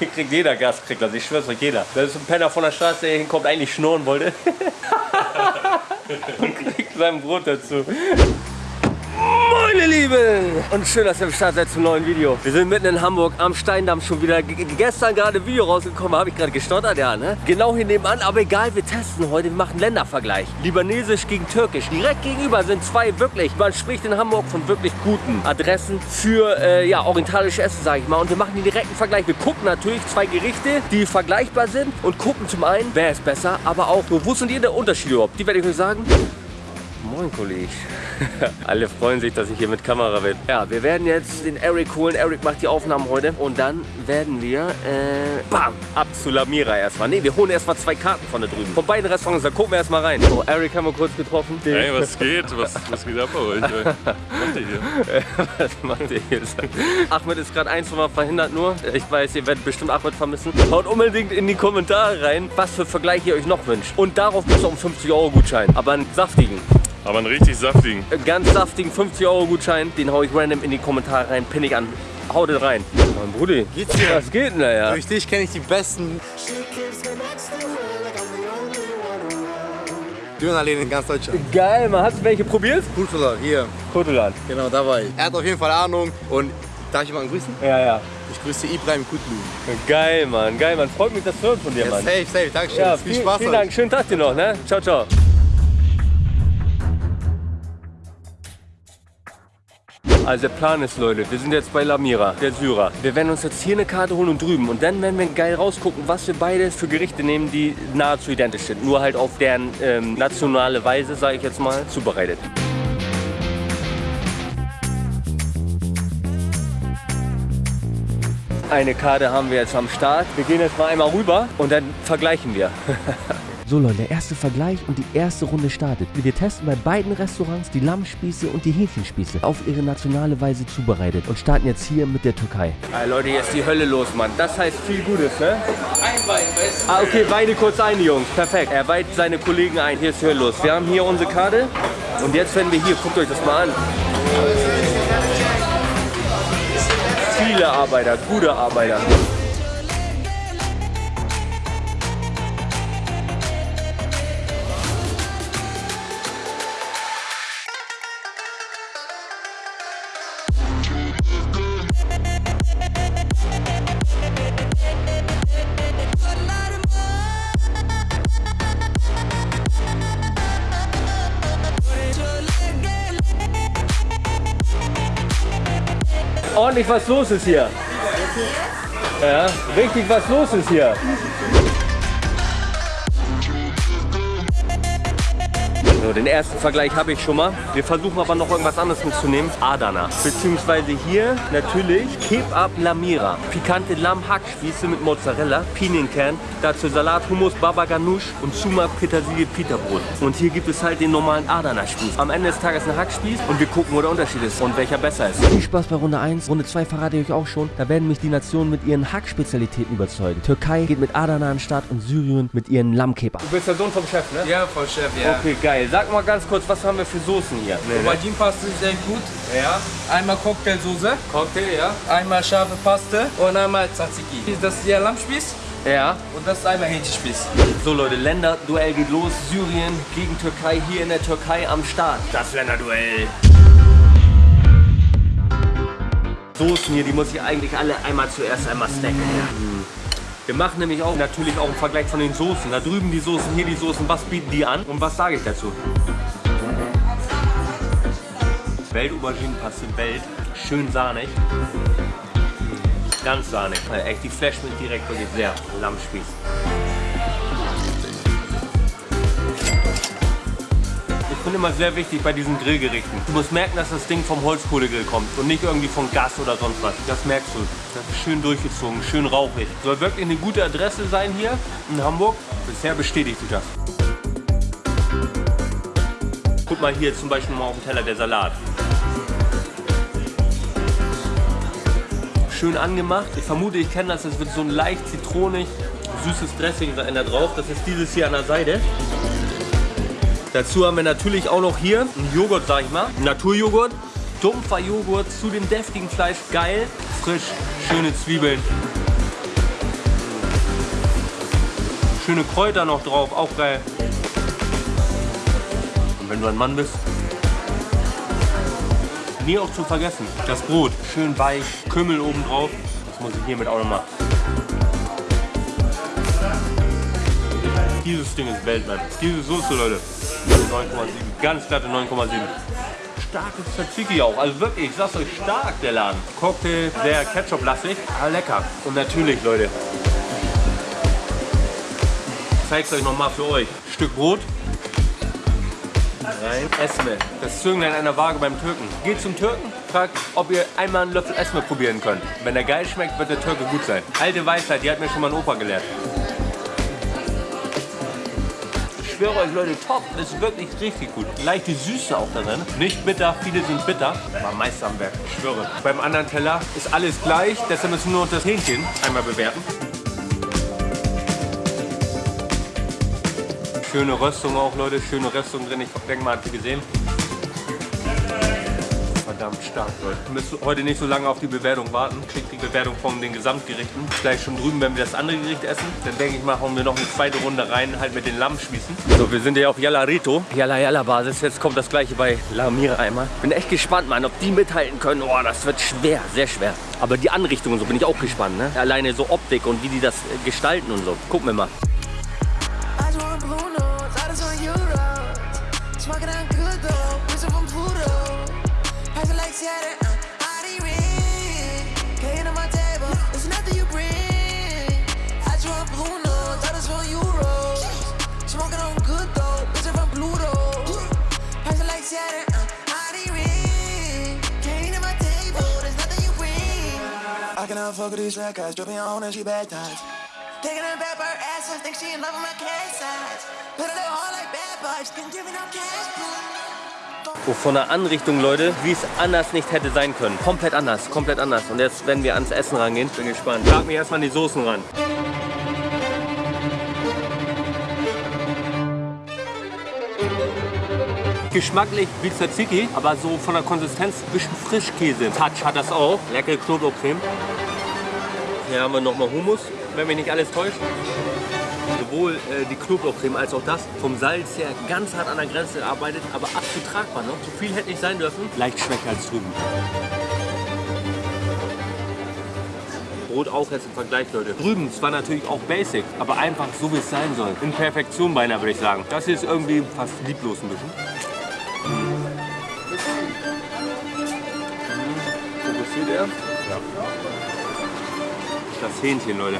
Hier kriegt jeder Gas, kriegt das. Ich schwör's euch, jeder. Da ist ein Penner von der Straße, der hier hinkommt, eigentlich schnurren wollte. Und kriegt sein Brot dazu. Meine Lieben! Und schön, dass ihr am Start seid zum neuen Video. Wir sind mitten in Hamburg am Steindamm schon wieder. G gestern gerade ein Video rausgekommen, habe ich gerade gestottert, ja, ne? Genau hier nebenan, aber egal, wir testen heute, wir machen Ländervergleich. Libanesisch gegen Türkisch. Direkt gegenüber sind zwei wirklich, man spricht in Hamburg von wirklich guten Adressen für, äh, ja, orientalische Essen, sage ich mal. Und wir machen den direkten Vergleich. Wir gucken natürlich zwei Gerichte, die vergleichbar sind und gucken zum einen, wer ist besser, aber auch, wo sind die der Unterschiede überhaupt? Die werde ich euch sagen. Moin, Kollege. Alle freuen sich, dass ich hier mit Kamera bin. Ja, wir werden jetzt den Eric holen. Eric macht die Aufnahmen heute. Und dann werden wir, äh, bam, ab zu Lamira erstmal. Ne, wir holen erstmal zwei Karten von da drüben. Von beiden Restaurants, da gucken wir erstmal rein. So, Eric haben wir kurz getroffen. Hey, was geht? Was, was geht ab bei euch? Was macht ihr hier? was macht ihr hier? Ahmed ist gerade ein, zwei Mal verhindert nur. Ich weiß, ihr werdet bestimmt Ahmed vermissen. Haut unbedingt in die Kommentare rein, was für Vergleich ihr euch noch wünscht. Und darauf auch einen 50 Euro Gutschein. Aber einen saftigen. Aber einen richtig saftigen. Ganz saftigen 50 Euro Gutschein, den hau ich random in die Kommentare rein, pinne ich an. Hau den rein. Mein Brudi, Geht's dir? was geht denn da ja? Durch dich kenne ich die besten Dönerläden in ganz Deutschland. Geil, man. Hast du welche probiert? Kultula, hier. Kotolan. Genau, da war ich. Er hat auf jeden Fall Ahnung und darf ich jemanden grüßen? Ja, ja. Ich grüße Ibrahim Kutlu. Geil, Mann. Geil, man. Freut mich, das zu hören von dir, Ja, Mann. safe, safe. Dankeschön. Ja, viel viel, Spaß vielen. Dank. Schönen Tag dir noch, ne? Ciao, ciao. Also der Plan ist, Leute, wir sind jetzt bei Lamira, der Syrer. Wir werden uns jetzt hier eine Karte holen und drüben. Und dann werden wir geil rausgucken, was wir beide für Gerichte nehmen, die nahezu identisch sind. Nur halt auf deren ähm, nationale Weise, sage ich jetzt mal, zubereitet. Eine Karte haben wir jetzt am Start. Wir gehen jetzt mal einmal rüber und dann vergleichen wir. So Leute, der erste Vergleich und die erste Runde startet. Wir testen bei beiden Restaurants die Lammspieße und die Hähnchenspieße auf ihre nationale Weise zubereitet und starten jetzt hier mit der Türkei. Ey, Leute, jetzt die Hölle los, Mann. Das heißt viel Gutes, ne? Ah, okay, weide kurz ein, Jungs. Perfekt. Er weiht seine Kollegen ein. Hier ist die Hölle los. Wir haben hier unsere Karte. Und jetzt werden wir hier, guckt euch das mal an. Viele Arbeiter, gute Arbeiter. Ordentlich was los ist hier. Ja, richtig was los ist hier. So, den ersten Vergleich habe ich schon mal. Wir versuchen aber noch irgendwas anderes mitzunehmen. Adana. Beziehungsweise hier natürlich Kebab Lamira. Pikante Lammhackspieße mit Mozzarella, Pinienkern, dazu Salat, Hummus, Baba Ganoush und Sumak Petersilie Pita-Brot. Und hier gibt es halt den normalen Adana-Spieß. Am Ende des Tages ein Hackspieß und wir gucken, wo der Unterschied ist und welcher besser ist. Viel Spaß bei Runde 1. Runde 2 verrate ich euch auch schon. Da werden mich die Nationen mit ihren Hackspezialitäten überzeugen. Türkei geht mit Adana an den Start und Syrien mit ihren Lammkebab. Du bist der Sohn vom Chef, ne? Ja, voll Chef, ja. Okay, geil. Sag mal ganz kurz, was haben wir für Soßen hier? Aubergine-Paste ist sehr gut. Ja, Einmal Cocktailsoße, Cocktail, ja. einmal scharfe Paste und einmal Tzatziki. Das ist der Lammspieß Ja. und das ist einmal Hähnchenspieß. So Leute, Länderduell geht los. Syrien gegen Türkei hier in der Türkei am Start. Das Länderduell. Soßen hier, die muss ich eigentlich alle einmal zuerst einmal stacken. Wir machen nämlich auch natürlich auch einen Vergleich von den Soßen. Da drüben die Soßen, hier die Soßen. Was bieten die an und was sage ich dazu? Welt-Auberginenpaste, Welt. Schön sahnig. Ganz sahnig. Also echt, die Flash mit direkt wirklich sehr Lammspieß. Finde immer sehr wichtig bei diesen Grillgerichten. Du musst merken, dass das Ding vom Holzkohlegrill kommt und nicht irgendwie von Gas oder sonst was. Das merkst du. Das ist schön durchgezogen, schön rauchig. Soll wirklich eine gute Adresse sein hier in Hamburg. Bisher bestätigt sich das. Guck mal hier zum Beispiel mal auf dem Teller der Salat. Schön angemacht. Ich vermute, ich kenne das. Es wird so ein leicht zitronig, süßes Dressing da drauf. Das ist dieses hier an der Seite. Dazu haben wir natürlich auch noch hier einen Joghurt, sag ich mal. Naturjoghurt. Dumpfer Joghurt zu dem deftigen Fleisch. Geil, frisch, schöne Zwiebeln. Schöne Kräuter noch drauf, auch geil. Und wenn du ein Mann bist, nie auch zu vergessen, das Brot, schön weich, Kümmel oben drauf. Das muss ich hiermit auch noch machen. Dieses Ding ist Weltmann. Diese Soße, Leute. 9,7. Ganz glatte 9,7. Starkes Tzatziki auch. Also wirklich, ich sag's euch, stark der Laden. Cocktail, sehr Ketchup-lastig, aber lecker. Und natürlich, Leute, ich zeig's euch nochmal für euch. Stück Brot. Rein. Esme. Das Zünglein einer Waage beim Türken. Geht zum Türken, fragt, ob ihr einmal einen Löffel Esme probieren könnt. Wenn der geil schmeckt, wird der Türke gut sein. Alte Weisheit, die hat mir schon mal ein Opa gelehrt. Schwöre euch Leute, top. Ist wirklich richtig gut. Leichte Süße auch da drin. Nicht bitter, viele sind bitter. Aber Meister am Werk, ich schwöre. Beim anderen Teller ist alles gleich, deshalb müssen wir nur das Hähnchen einmal bewerten. Schöne Röstung auch, Leute. Schöne Röstung drin. Ich denke mal, habt ihr gesehen. Verdammt stark, Leute. Wir müssen heute nicht so lange auf die Bewertung warten. Kriegt die Bewertung von den Gesamtgerichten. Gleich schon drüben, wenn wir das andere Gericht essen. Dann denke ich mal, hauen wir noch eine zweite Runde rein, halt mit den Lammspießen. So, wir sind hier auf Yalla Rito. Yalla Yalla Basis. Jetzt kommt das gleiche bei La Mira einmal. Bin echt gespannt, Mann, ob die mithalten können. Oh, das wird schwer, sehr schwer. Aber die Anrichtung und so bin ich auch gespannt, ne? Alleine so Optik und wie die das äh, gestalten und so. Gucken wir mal. I just want blue notes, I just want euros. Smoking on Cannot fuck these red guys, dripping on and she baptized. Taking her back by her ass, I think she in love with my cat size. Put it hard like bad vibes, can give me no cash. Oh, von der Anrichtung, Leute, wie es anders nicht hätte sein können. Komplett anders, komplett anders. Und jetzt werden wir ans Essen rangehen. Bin gespannt. Schlag mir erstmal die Soßen ran. Geschmacklich wie Tzatziki, aber so von der Konsistenz ein bisschen Frischkäse. Touch hat das auch. Leckere Knoblauchcreme. Hier haben wir nochmal Hummus, wenn mich nicht alles täuscht. Sowohl äh, die Knoblauchcreme als auch das vom Salz her ganz hart an der Grenze gearbeitet, aber absolut tragbar. Ne? Zu viel hätte nicht sein dürfen. Leicht schwächer als drüben. Brot auch jetzt im Vergleich, Leute. Drüben zwar natürlich auch basic, aber einfach so wie es sein soll. In Perfektion beinahe, würde ich sagen. Das hier ist irgendwie fast lieblos ein bisschen. Fokussiert er? Ja. Das Hähnchen, Leute.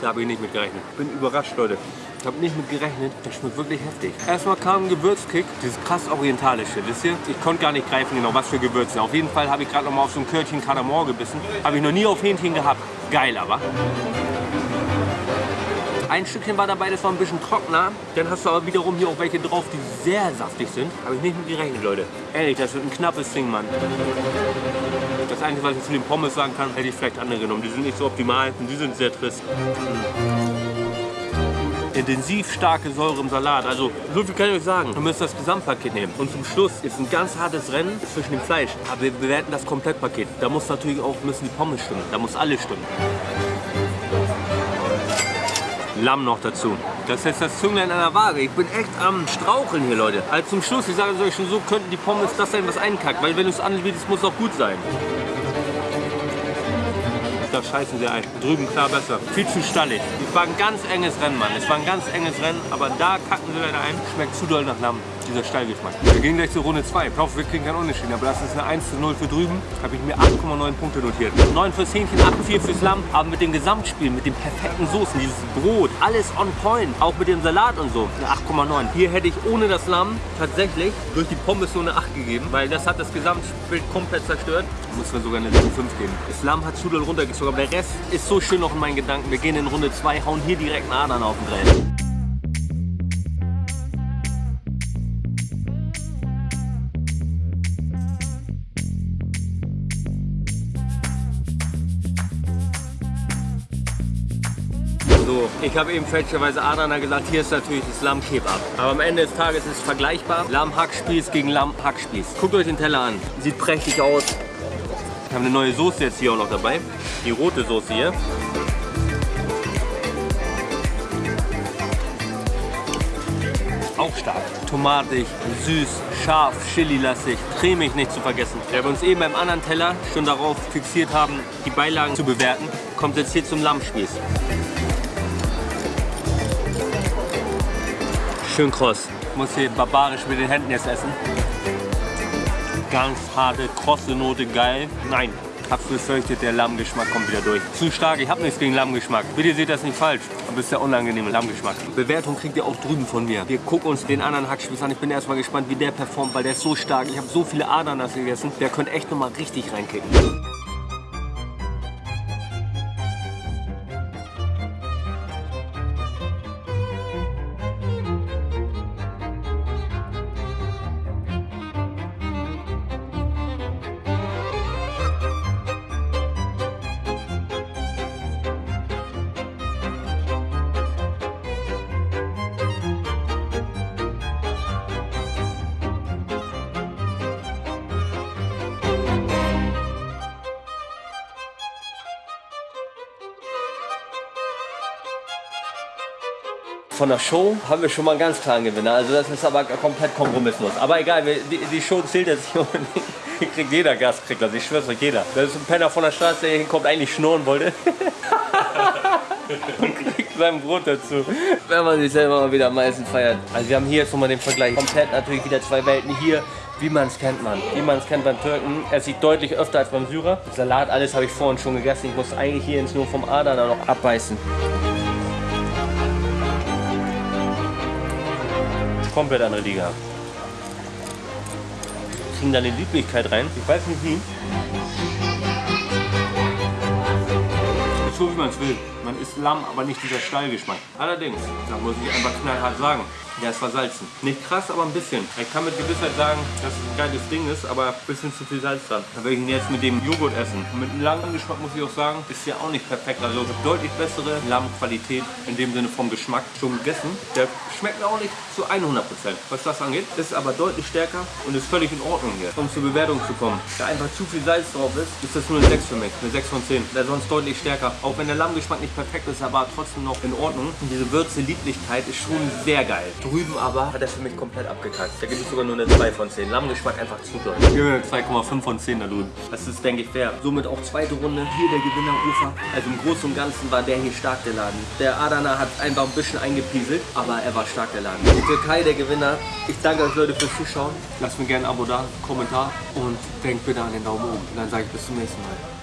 Da habe ich nicht mit gerechnet. Bin überrascht, Leute. Ich habe nicht mit gerechnet. Das schmeckt wirklich heftig. Erstmal kam ein Gewürzkick. Dieses krass orientalische, wisst ihr? Ich konnte gar nicht greifen genau, was für Gewürze. Auf jeden Fall habe ich gerade noch mal auf so ein Körtchen Kardamom gebissen. Habe ich noch nie auf Hähnchen gehabt. Geil aber. Ein Stückchen war dabei, das war ein bisschen trockener. Dann hast du aber wiederum hier auch welche drauf, die sehr saftig sind. Habe ich nicht mit gerechnet, Leute. Ehrlich, das wird ein knappes Ding, Mann. Das Einzige, was ich zu den Pommes sagen kann, hätte ich vielleicht andere genommen. Die sind nicht so optimal und die sind sehr trist. Intensiv starke Säure im Salat. Also, so viel kann ich euch sagen. Ihr müsst das Gesamtpaket nehmen. Und zum Schluss ist ein ganz hartes Rennen zwischen dem Fleisch. Aber wir bewerten das Komplettpaket. Da muss natürlich auch müssen die Pommes stimmen. Da muss alles stimmen. Lamm noch dazu. Das ist das Zünglein einer Waage. Ich bin echt am Straucheln hier, Leute. Also zum Schluss, ich sage es euch schon so, könnten die Pommes das sein, was einkackt. Weil wenn du es anbietest, muss es auch gut sein. Da scheißen sie ein. Drüben klar besser. Viel zu stallig. Es war ein ganz enges Rennen, Mann. Es war ein ganz enges Rennen, aber da kacken sie leider ein. Schmeckt zu doll nach Lamm, dieser Stallgeschmack. Wir gehen gleich zur Runde 2. Ich hoffe, wir kriegen keinen Unentschieden, aber das ist eine 1 zu 0 für drüben. Habe ich mir 8,9 Punkte notiert. 9 fürs Hähnchen, 8,4 fürs Lamm. Aber mit dem Gesamtspiel, mit den perfekten Soßen, dieses Brot, alles on point. Auch mit dem Salat und so, eine 8,9. Hier hätte ich ohne das Lamm tatsächlich durch die Pommes nur eine 8 gegeben, weil das hat das Gesamtbild komplett zerstört. Muss mir sogar eine 7,5 geben. Das Lamm hat zu doll runtergezogen, aber der Rest ist so schön noch in meinen Gedanken. Wir gehen in Runde 2, hauen hier direkt einen Adern auf den Grill. Ich habe eben fälschlicherweise Adana gesagt, hier ist natürlich das Lamm-Kebab. Aber am Ende des Tages ist es vergleichbar. Lamm-Hackspieß gegen Lamm-Hackspieß. Guckt euch den Teller an. Sieht prächtig aus. Wir haben eine neue Soße jetzt hier auch noch dabei. Die rote Soße hier. Auch stark. Tomatig, süß, scharf, chili-lastig, cremig nicht zu vergessen. Da wir uns eben beim anderen Teller schon darauf fixiert haben, die Beilagen zu bewerten, kommt jetzt hier zum Lammspieß. Schön kross. Ich muss hier barbarisch mit den Händen jetzt essen. Ganz harte, krosse Note, geil. Nein, hab's befürchtet, der Lammgeschmack kommt wieder durch. Zu stark, ich hab nichts gegen Lammgeschmack. Bitte seht das nicht falsch, aber es ist der unangenehme Lammgeschmack. Bewertung kriegt ihr auch drüben von mir. Wir gucken uns den anderen Hackspieß an. Ich bin erstmal gespannt, wie der performt, weil der ist so stark. Ich habe so viele Adern gegessen. Der könnte echt nochmal richtig reinkicken. Von der Show haben wir schon mal einen ganz klaren Gewinner. Also das ist aber komplett kompromisslos. Aber egal, die, die Show zählt jetzt nicht unbedingt. Kriegt jeder Gast, kriegt das. Ich schwör's euch, jeder. Das ist ein Penner von der Straße, der hier hinkommt, eigentlich schnurren wollte. Und kriegt sein Brot dazu. Wenn man sich selber mal wieder am meisten feiert. Also wir haben hier jetzt nochmal den Vergleich. Komplett natürlich wieder zwei Welten. Hier wie man es kennt, man. Wie man es kennt beim Türken. Er sieht deutlich öfter als beim Syrer. Salat, alles habe ich vorhin schon gegessen. Ich muss eigentlich hier ins nur vom Adern noch abbeißen. Komplett andere Liga. Kriegen da eine Lieblichkeit rein. Ich weiß nicht wie. Ist so wie man es will. Man isst Lamm, aber nicht dieser Stallgeschmack. Allerdings, da muss ich einfach knallhart sagen, der ist versalzen. Nicht krass, aber ein bisschen. Ich kann mit Gewissheit sagen, dass es ein geiles Ding ist, aber ein bisschen zu viel Salz dran. Dann werde ich ihn jetzt mit dem Joghurt essen. Mit einem langen Geschmack muss ich auch sagen, ist ja auch nicht perfekt. Also deutlich bessere Lammqualität in dem Sinne vom Geschmack schon gegessen. Der schmeckt auch nicht zu 100%, was das angeht. Ist aber deutlich stärker und ist völlig in Ordnung hier. Um zur Bewertung zu kommen. Da einfach zu viel Salz drauf ist, ist das nur eine 6 für mich. Eine 6 von 10. Der sonst deutlich stärker. Auch wenn der Lammgeschmack nicht perfekt ist, aber trotzdem noch in Ordnung. Und diese Würze, Lieblichkeit ist schon sehr geil. Drüben aber hat er für mich komplett abgekackt. Da gibt es sogar nur eine 2 von 10. Lammgeschmack einfach zu doll. Ich gebe 2,5 von 10 da drüben. Das ist, denke ich, fair. Somit auch zweite Runde. Hier der Gewinner Ufer. Also im Großen und Ganzen war der hier stark, der Laden. Der Adana hat einfach ein bisschen eingepieselt, aber er war stark, der Laden. Die Türkei, der Gewinner. Ich danke euch Leute fürs Zuschauen. Lasst mir gerne ein Abo da, Kommentar und denkt bitte an den Daumen oben. Und dann sage ich bis zum nächsten Mal.